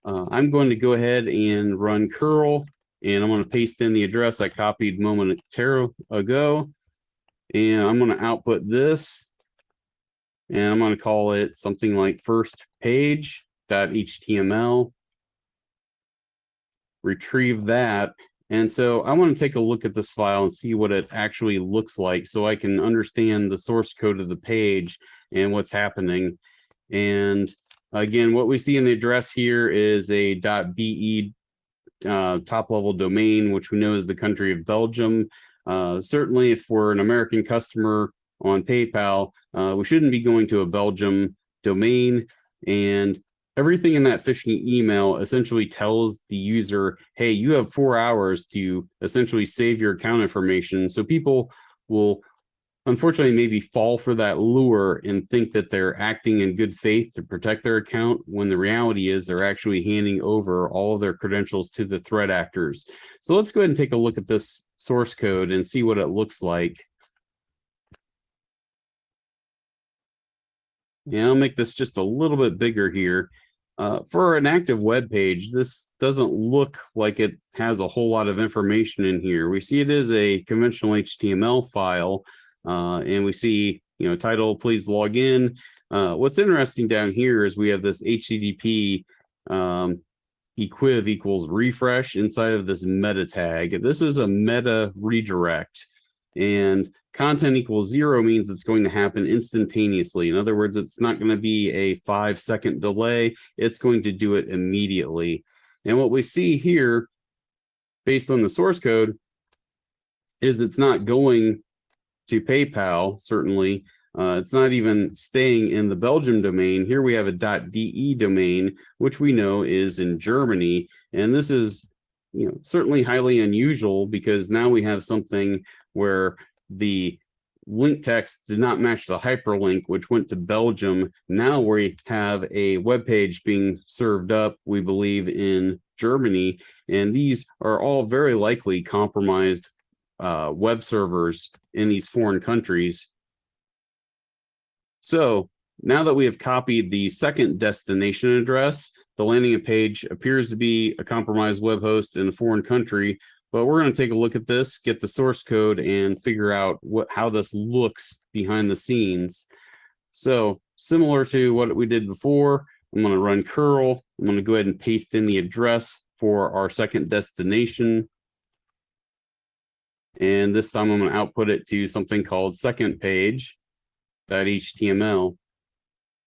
Uh, i'm going to go ahead and run curl and i'm going to paste in the address i copied moment ago. And I'm going to output this and I'm going to call it something like first page.html. Retrieve that. And so I want to take a look at this file and see what it actually looks like so I can understand the source code of the page and what's happening. And again, what we see in the address here is a .be uh, top level domain, which we know is the country of Belgium. Uh, certainly, if we're an American customer on PayPal, uh, we shouldn't be going to a Belgium domain. And everything in that phishing email essentially tells the user, hey, you have four hours to essentially save your account information. So people will unfortunately maybe fall for that lure and think that they're acting in good faith to protect their account when the reality is they're actually handing over all of their credentials to the threat actors. So let's go ahead and take a look at this source code and see what it looks like. Yeah, I'll make this just a little bit bigger here. Uh, for an active web page, this doesn't look like it has a whole lot of information in here. We see it is a conventional HTML file, uh, and we see, you know, title, please log in. Uh, what's interesting down here is we have this HTTP um, equiv equals refresh inside of this meta tag. This is a meta redirect and content equals zero means it's going to happen instantaneously. In other words, it's not going to be a five second delay. It's going to do it immediately. And what we see here based on the source code is it's not going to PayPal, certainly. Uh, it's not even staying in the Belgium domain. Here we have a .de domain, which we know is in Germany. And this is you know, certainly highly unusual because now we have something where the link text did not match the hyperlink, which went to Belgium. Now we have a web page being served up, we believe, in Germany. And these are all very likely compromised uh, web servers in these foreign countries. So now that we have copied the second destination address, the landing page appears to be a compromised web host in a foreign country, but we're going to take a look at this, get the source code and figure out what how this looks behind the scenes. So similar to what we did before, I'm going to run curl. I'm going to go ahead and paste in the address for our second destination. And this time I'm going to output it to something called second page.html.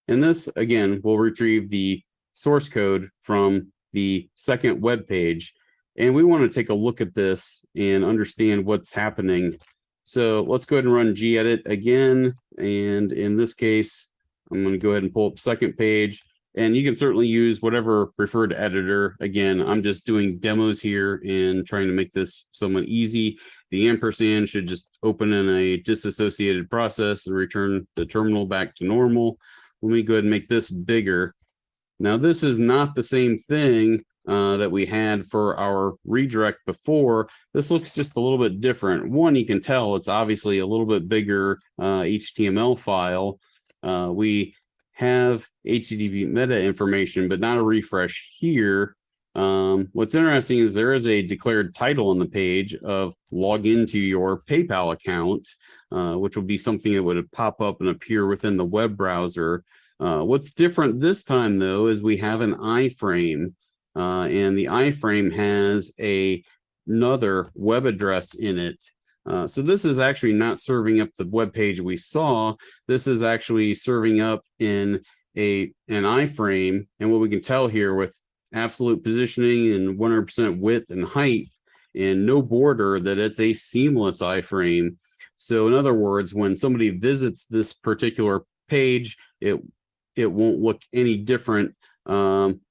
And this, again, will retrieve the source code from the second web page. And we want to take a look at this and understand what's happening. So let's go ahead and run gedit again. And in this case, I'm going to go ahead and pull up second page. and you can certainly use whatever preferred editor. Again, I'm just doing demos here and trying to make this somewhat easy. The ampersand should just open in a disassociated process and return the terminal back to normal. Let me go ahead and make this bigger. Now, this is not the same thing uh, that we had for our redirect before. This looks just a little bit different. One, you can tell it's obviously a little bit bigger uh, HTML file. Uh, we have HTTP meta information, but not a refresh here. Um, what's interesting is there is a declared title on the page of log into your PayPal account, uh, which will be something that would pop up and appear within the web browser. Uh, what's different this time, though, is we have an iframe, uh, and the iframe has a another web address in it. Uh, so this is actually not serving up the web page we saw. This is actually serving up in a an iframe. And what we can tell here with absolute positioning and 100% width and height and no border that it's a seamless iframe. So in other words, when somebody visits this particular page, it it won't look any different um,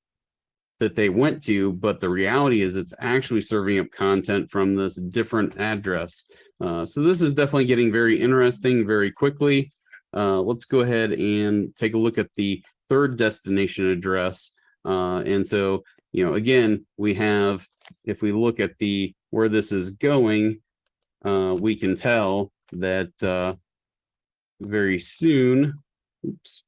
that they went to, but the reality is it's actually serving up content from this different address. Uh, so this is definitely getting very interesting very quickly. Uh, let's go ahead and take a look at the third destination address. Uh, and so, you know, again, we have, if we look at the where this is going, uh, we can tell that uh, very soon, oops,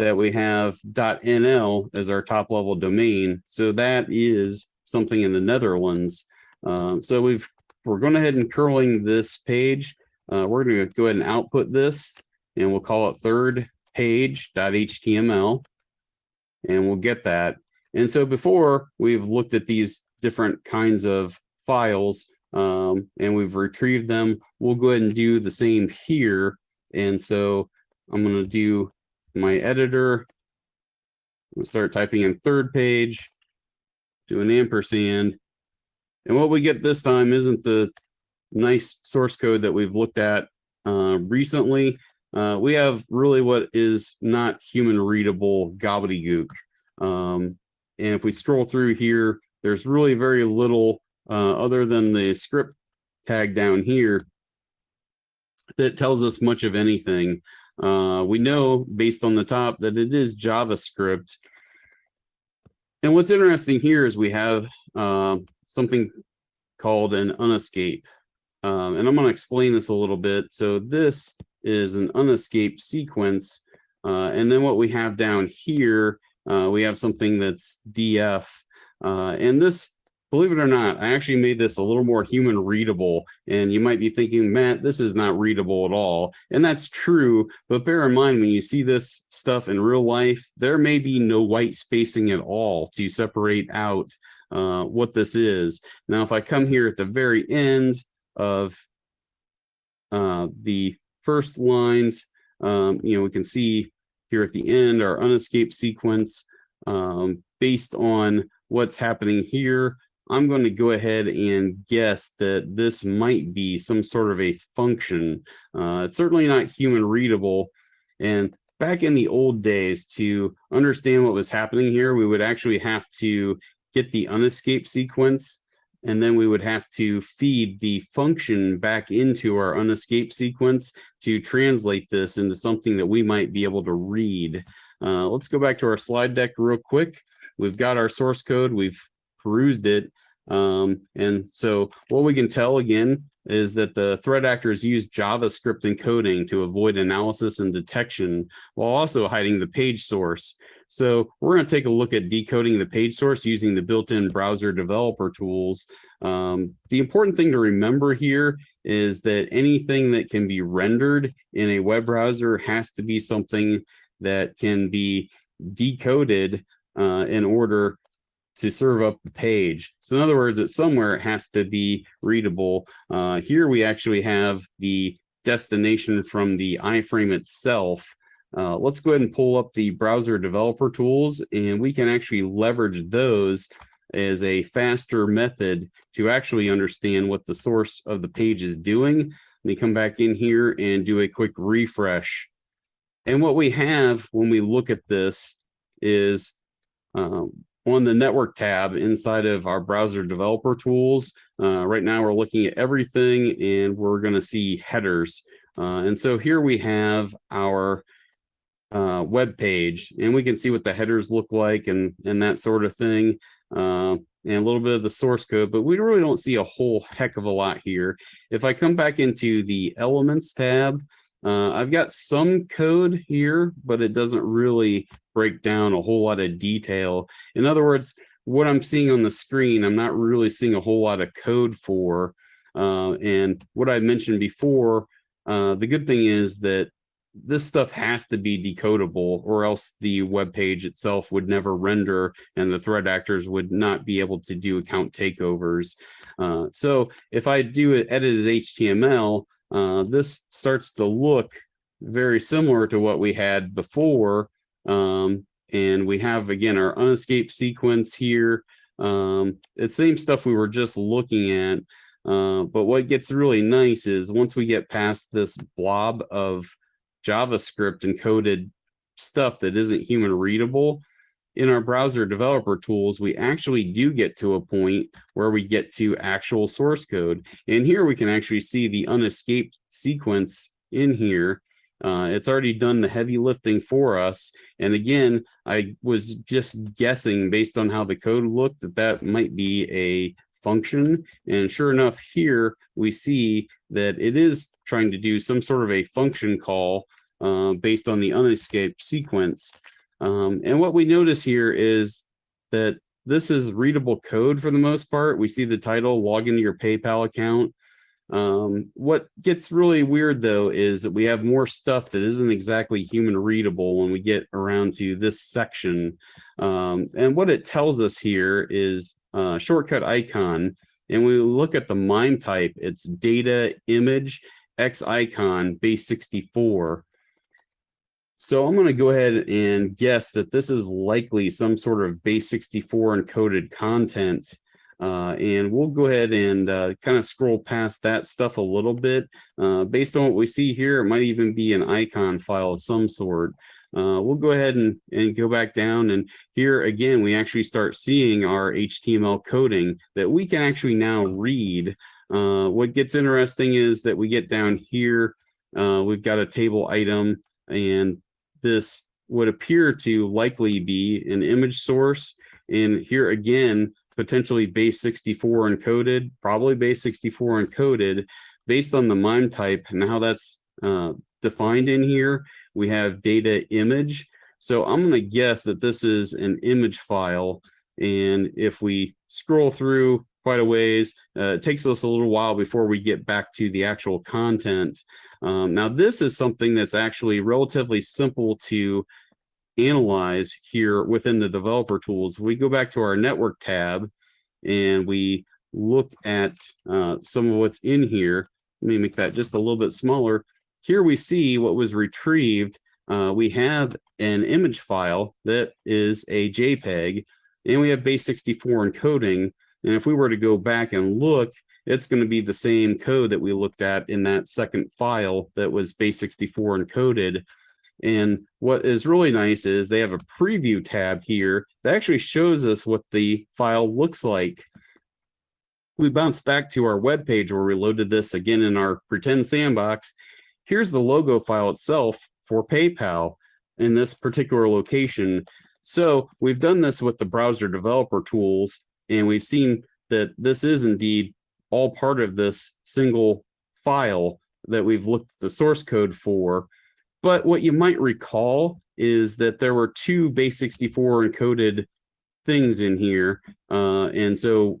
that we have .nl as our top level domain. So that is something in the Netherlands. Uh, so we've we're going ahead and curling this page. Uh, we're going to go ahead and output this, and we'll call it third page.html, and we'll get that. And so before we've looked at these different kinds of files, um, and we've retrieved them. We'll go ahead and do the same here. And so I'm going to do my editor. We'll start typing in third page, do an ampersand. And what we get this time isn't the nice source code that we've looked at uh, recently. Uh, we have really what is not human readable gobbledygook. Um, and if we scroll through here, there's really very little uh, other than the script tag down here that tells us much of anything. Uh, we know based on the top that it is JavaScript. And what's interesting here is we have uh, something called an unescape. Um, and I'm going to explain this a little bit. So this is an unescape sequence. Uh, and then what we have down here, uh, we have something that's DF. Uh, and this believe it or not, I actually made this a little more human readable. And you might be thinking, Matt, this is not readable at all. And that's true. But bear in mind, when you see this stuff in real life, there may be no white spacing at all to separate out uh, what this is. Now, if I come here at the very end of uh, the first lines, um, you know, we can see here at the end our unescaped sequence um, based on what's happening here I'm going to go ahead and guess that this might be some sort of a function. Uh, it's certainly not human readable. And back in the old days, to understand what was happening here, we would actually have to get the unescape sequence, and then we would have to feed the function back into our unescape sequence to translate this into something that we might be able to read. Uh, let's go back to our slide deck real quick. We've got our source code. We've perused it. Um, and so what we can tell again is that the threat actors use JavaScript encoding to avoid analysis and detection while also hiding the page source. So we're going to take a look at decoding the page source using the built-in browser developer tools. Um, the important thing to remember here is that anything that can be rendered in a web browser has to be something that can be decoded uh, in order to serve up the page. So in other words, it's somewhere it has to be readable. Uh, here we actually have the destination from the iframe itself. Uh, let's go ahead and pull up the browser developer tools and we can actually leverage those as a faster method to actually understand what the source of the page is doing. Let me come back in here and do a quick refresh. And what we have when we look at this is um, on the network tab inside of our browser developer tools. Uh, right now we're looking at everything and we're going to see headers. Uh, and so here we have our uh, web page and we can see what the headers look like and, and that sort of thing. Uh, and a little bit of the source code, but we really don't see a whole heck of a lot here. If I come back into the elements tab, uh, I've got some code here, but it doesn't really break down a whole lot of detail. In other words, what I'm seeing on the screen, I'm not really seeing a whole lot of code for. Uh, and what I mentioned before, uh, the good thing is that this stuff has to be decodable or else the web page itself would never render and the threat actors would not be able to do account takeovers. Uh, so if I do it edit as HTML, uh, this starts to look very similar to what we had before. Um, and we have, again, our unescaped sequence here. Um, it's same stuff we were just looking at. Uh, but what gets really nice is once we get past this blob of JavaScript encoded stuff that isn't human readable, in our browser developer tools, we actually do get to a point where we get to actual source code. And here we can actually see the unescaped sequence in here. Uh, it's already done the heavy lifting for us. And again, I was just guessing based on how the code looked that that might be a function. And sure enough, here we see that it is trying to do some sort of a function call uh, based on the unescaped sequence. Um, and what we notice here is that this is readable code for the most part. We see the title, log into your PayPal account. Um, what gets really weird though is that we have more stuff that isn't exactly human readable when we get around to this section. Um, and what it tells us here is uh, shortcut icon. And we look at the MIME type, it's data image X icon base 64. So I'm going to go ahead and guess that this is likely some sort of base 64 encoded content. Uh, and we'll go ahead and uh, kind of scroll past that stuff a little bit. Uh, based on what we see here, it might even be an icon file of some sort. Uh, we'll go ahead and, and go back down and here again, we actually start seeing our HTML coding that we can actually now read. Uh, what gets interesting is that we get down here, uh, we've got a table item and this would appear to likely be an image source. And here again, potentially base 64 encoded, probably base 64 encoded based on the MIME type and how that's uh, defined in here. We have data image. So I'm going to guess that this is an image file. And if we scroll through quite a ways, uh, it takes us a little while before we get back to the actual content. Um, now, this is something that's actually relatively simple to analyze here within the developer tools. We go back to our network tab and we look at uh, some of what's in here. Let me make that just a little bit smaller. Here we see what was retrieved. Uh, we have an image file that is a JPEG, and we have base 64 encoding. And if we were to go back and look it's going to be the same code that we looked at in that second file that was base64 encoded. And what is really nice is they have a preview tab here that actually shows us what the file looks like. We bounce back to our web page where we loaded this again in our pretend sandbox. Here's the logo file itself for PayPal in this particular location. So we've done this with the browser developer tools, and we've seen that this is indeed all part of this single file that we've looked at the source code for. But what you might recall is that there were two base 64 encoded things in here. Uh, and so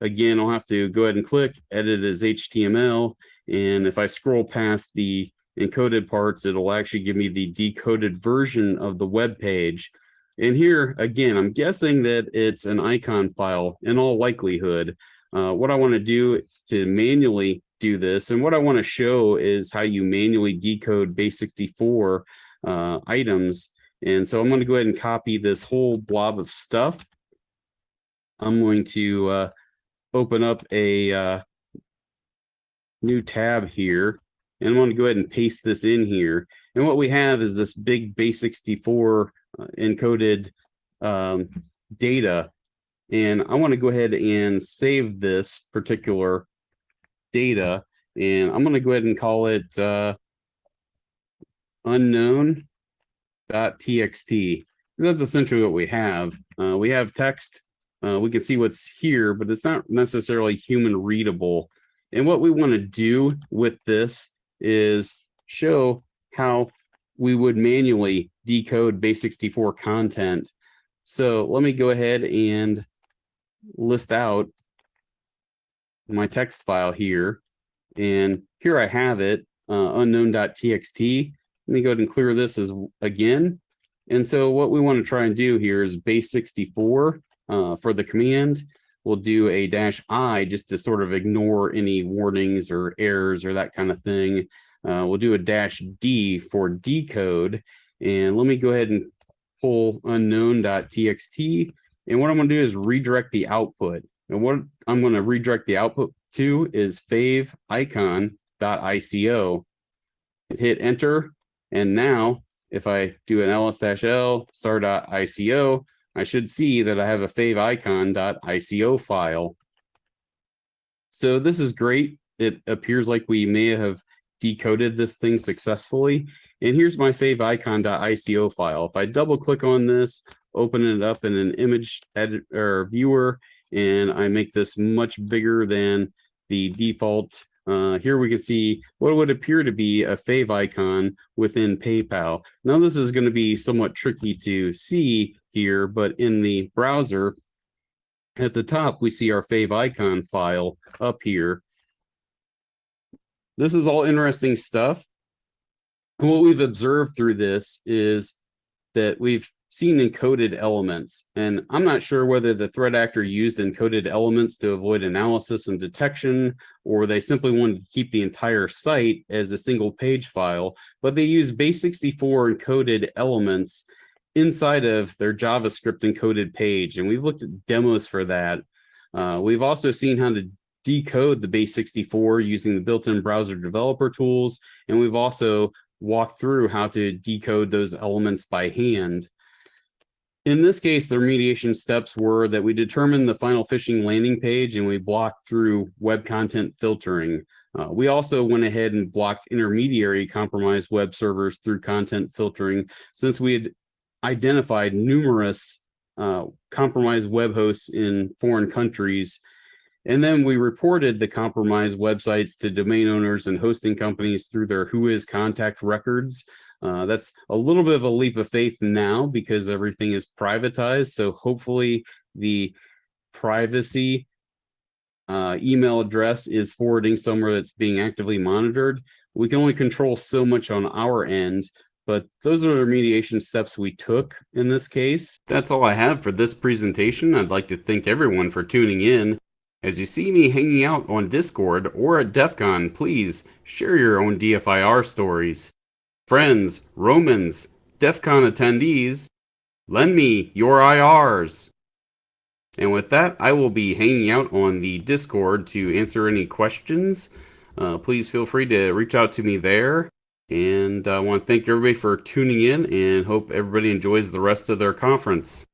again, I'll have to go ahead and click edit as HTML. And if I scroll past the encoded parts, it'll actually give me the decoded version of the web page. And here, again, I'm guessing that it's an icon file in all likelihood. Uh, what I want to do to manually do this, and what I want to show is how you manually decode base 64 uh, items. And so I'm going to go ahead and copy this whole blob of stuff. I'm going to uh, open up a uh, new tab here, and I'm going to go ahead and paste this in here. And what we have is this big base 64 uh, encoded um, data. And I want to go ahead and save this particular data. And I'm going to go ahead and call it uh, unknown.txt. That's essentially what we have. Uh, we have text. Uh, we can see what's here, but it's not necessarily human readable. And what we want to do with this is show how we would manually decode base64 content. So let me go ahead and list out my text file here. And here I have it, uh, unknown.txt. Let me go ahead and clear this as again. And so what we want to try and do here is base 64 uh, for the command. We'll do a dash I just to sort of ignore any warnings or errors or that kind of thing. Uh, we'll do a dash D for decode. And let me go ahead and pull unknown.txt. And what I'm going to do is redirect the output. And what I'm going to redirect the output to is fave icon.ico. Hit enter. And now if I do an ls-l star.ico, I should see that I have a favicon.ico file. So this is great. It appears like we may have decoded this thing successfully. And here's my favicon.ico file. If I double click on this, open it up in an image editor viewer, and I make this much bigger than the default uh, here we can see what would appear to be a favicon within PayPal. Now this is going to be somewhat tricky to see here, but in the browser at the top, we see our favicon file up here. This is all interesting stuff. what we've observed through this is that we've seen encoded elements. And I'm not sure whether the threat actor used encoded elements to avoid analysis and detection, or they simply wanted to keep the entire site as a single page file, but they use base64 encoded elements inside of their JavaScript encoded page. And we've looked at demos for that. Uh, we've also seen how to decode the base64 using the built-in browser developer tools. And we've also walked through how to decode those elements by hand. In this case, the remediation steps were that we determined the final phishing landing page and we blocked through web content filtering. Uh, we also went ahead and blocked intermediary compromised web servers through content filtering since we had identified numerous uh, compromised web hosts in foreign countries. And then we reported the compromised websites to domain owners and hosting companies through their WHOIS contact records. Uh, that's a little bit of a leap of faith now because everything is privatized. So hopefully the privacy uh, email address is forwarding somewhere that's being actively monitored. We can only control so much on our end, but those are the remediation steps we took in this case. That's all I have for this presentation. I'd like to thank everyone for tuning in. As you see me hanging out on Discord or at DEF CON, please share your own DFIR stories friends, Romans, DEF CON attendees, lend me your IRs. And with that, I will be hanging out on the Discord to answer any questions. Uh, please feel free to reach out to me there. And I want to thank everybody for tuning in and hope everybody enjoys the rest of their conference.